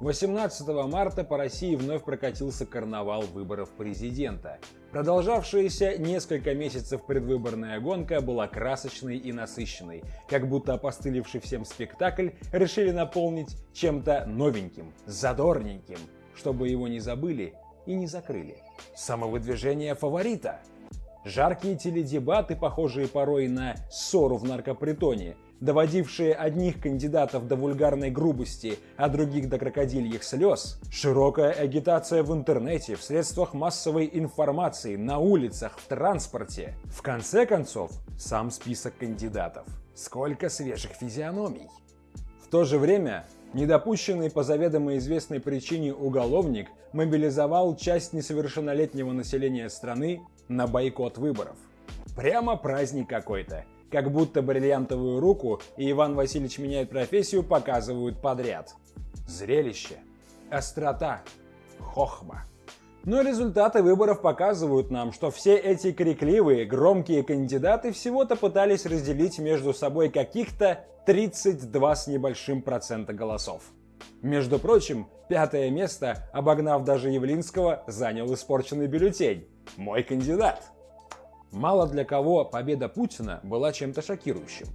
18 марта по России вновь прокатился карнавал выборов президента. Продолжавшаяся несколько месяцев предвыборная гонка была красочной и насыщенной, как будто опостылевший всем спектакль решили наполнить чем-то новеньким, задорненьким, чтобы его не забыли и не закрыли. Самовыдвижение фаворита. Жаркие теледебаты, похожие порой на ссору в наркопритоне, доводившие одних кандидатов до вульгарной грубости, а других до крокодильих слез, широкая агитация в интернете, в средствах массовой информации, на улицах, в транспорте. В конце концов, сам список кандидатов. Сколько свежих физиономий. В то же время, недопущенный по заведомо известной причине уголовник мобилизовал часть несовершеннолетнего населения страны на бойкот выборов. Прямо праздник какой-то как будто бриллиантовую руку и Иван Васильевич меняет профессию показывают подряд. Зрелище, острота, хохма. Но результаты выборов показывают нам, что все эти крикливые, громкие кандидаты всего-то пытались разделить между собой каких-то 32 с небольшим процента голосов. Между прочим, пятое место, обогнав даже Явлинского, занял испорченный бюллетень. Мой кандидат. Мало для кого победа Путина была чем-то шокирующим.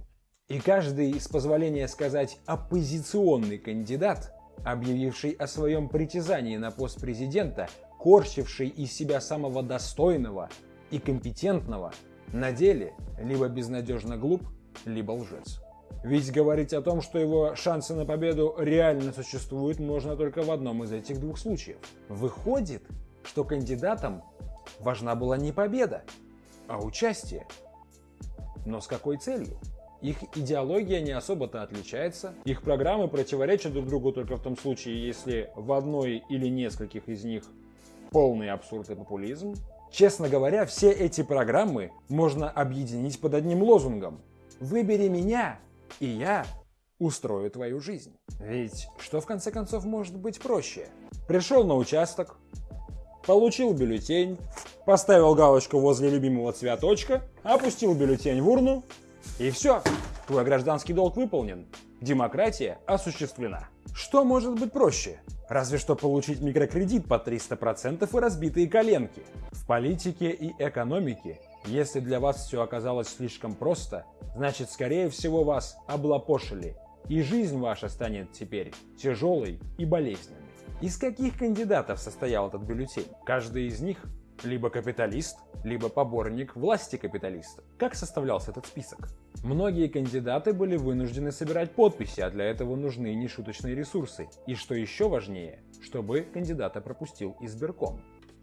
И каждый, с позволения сказать, оппозиционный кандидат, объявивший о своем притязании на пост президента, корчивший из себя самого достойного и компетентного, на деле либо безнадежно глуп, либо лжец. Ведь говорить о том, что его шансы на победу реально существуют, можно только в одном из этих двух случаев. Выходит, что кандидатам важна была не победа, а участие. Но с какой целью? Их идеология не особо-то отличается, их программы противоречат друг другу только в том случае, если в одной или нескольких из них полный абсурд и популизм. Честно говоря, все эти программы можно объединить под одним лозунгом «Выбери меня, и я устрою твою жизнь». Ведь что в конце концов может быть проще? Пришел на участок, получил бюллетень, поставил галочку возле любимого цветочка, опустил бюллетень в урну, и все, твой гражданский долг выполнен. Демократия осуществлена. Что может быть проще? Разве что получить микрокредит по 300% и разбитые коленки. В политике и экономике, если для вас все оказалось слишком просто, значит скорее всего вас облапошили, и жизнь ваша станет теперь тяжелой и болезненной. Из каких кандидатов состоял этот бюллетень? Каждый из них либо капиталист, либо поборник власти капиталиста. Как составлялся этот список? Многие кандидаты были вынуждены собирать подписи, а для этого нужны нешуточные ресурсы. И что еще важнее, чтобы кандидата пропустил избирком.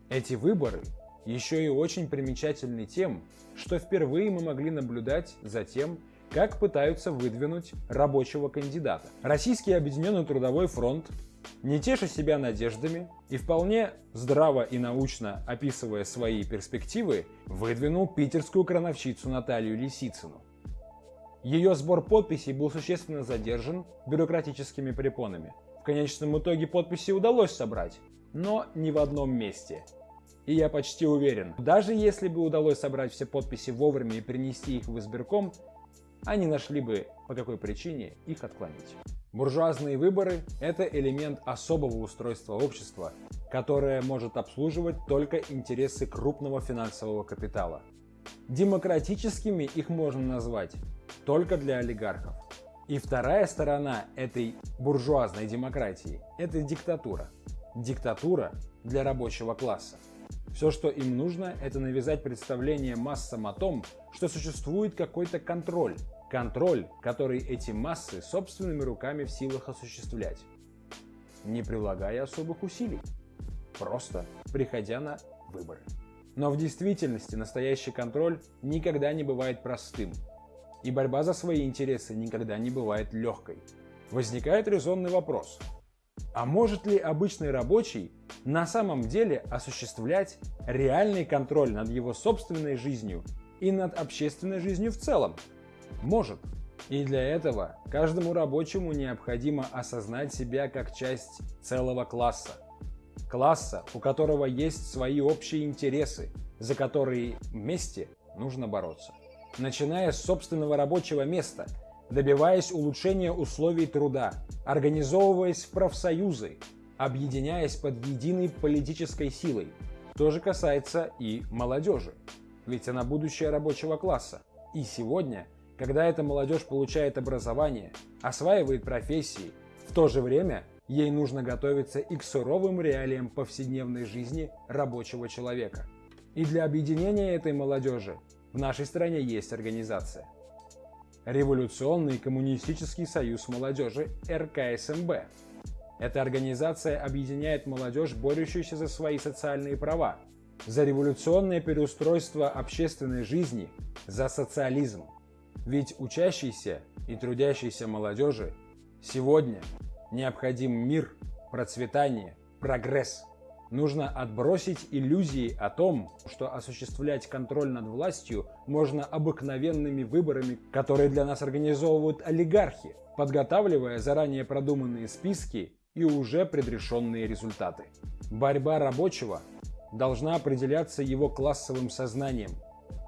Эти выборы еще и очень примечательны тем, что впервые мы могли наблюдать за тем, как пытаются выдвинуть рабочего кандидата. Российский объединенный трудовой фронт не теша себя надеждами и вполне здраво и научно описывая свои перспективы, выдвинул питерскую крановщицу Наталью Лисицыну. Ее сбор подписей был существенно задержан бюрократическими препонами. В конечном итоге подписи удалось собрать, но не в одном месте. И я почти уверен, даже если бы удалось собрать все подписи вовремя и принести их в избирком, они нашли бы по какой причине их отклонить. Буржуазные выборы – это элемент особого устройства общества, которое может обслуживать только интересы крупного финансового капитала. Демократическими их можно назвать только для олигархов. И вторая сторона этой буржуазной демократии – это диктатура. Диктатура для рабочего класса. Все, что им нужно, это навязать представление массам о том, что существует какой-то контроль, Контроль, который эти массы собственными руками в силах осуществлять, не прилагая особых усилий, просто приходя на выборы. Но в действительности настоящий контроль никогда не бывает простым, и борьба за свои интересы никогда не бывает легкой. Возникает резонный вопрос. А может ли обычный рабочий на самом деле осуществлять реальный контроль над его собственной жизнью и над общественной жизнью в целом? Может. И для этого каждому рабочему необходимо осознать себя как часть целого класса. Класса, у которого есть свои общие интересы, за которые вместе нужно бороться. Начиная с собственного рабочего места, добиваясь улучшения условий труда, организовываясь в профсоюзы, объединяясь под единой политической силой. То же касается и молодежи, ведь она будущее рабочего класса. И сегодня, когда эта молодежь получает образование, осваивает профессии, в то же время ей нужно готовиться и к суровым реалиям повседневной жизни рабочего человека. И для объединения этой молодежи в нашей стране есть организация. Революционный коммунистический союз молодежи РКСМБ. Эта организация объединяет молодежь, борющуюся за свои социальные права, за революционное переустройство общественной жизни, за социализм. Ведь учащейся и трудящейся молодежи сегодня необходим мир, процветание, прогресс. Нужно отбросить иллюзии о том, что осуществлять контроль над властью можно обыкновенными выборами, которые для нас организовывают олигархи, подготавливая заранее продуманные списки и уже предрешенные результаты. Борьба рабочего должна определяться его классовым сознанием,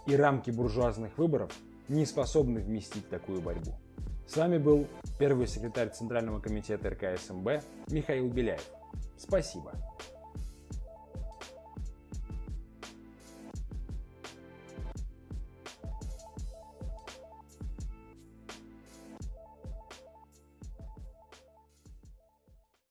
и рамки буржуазных выборов не способны вместить такую борьбу. С вами был первый секретарь Центрального комитета РКСМБ Михаил Беляев. Спасибо.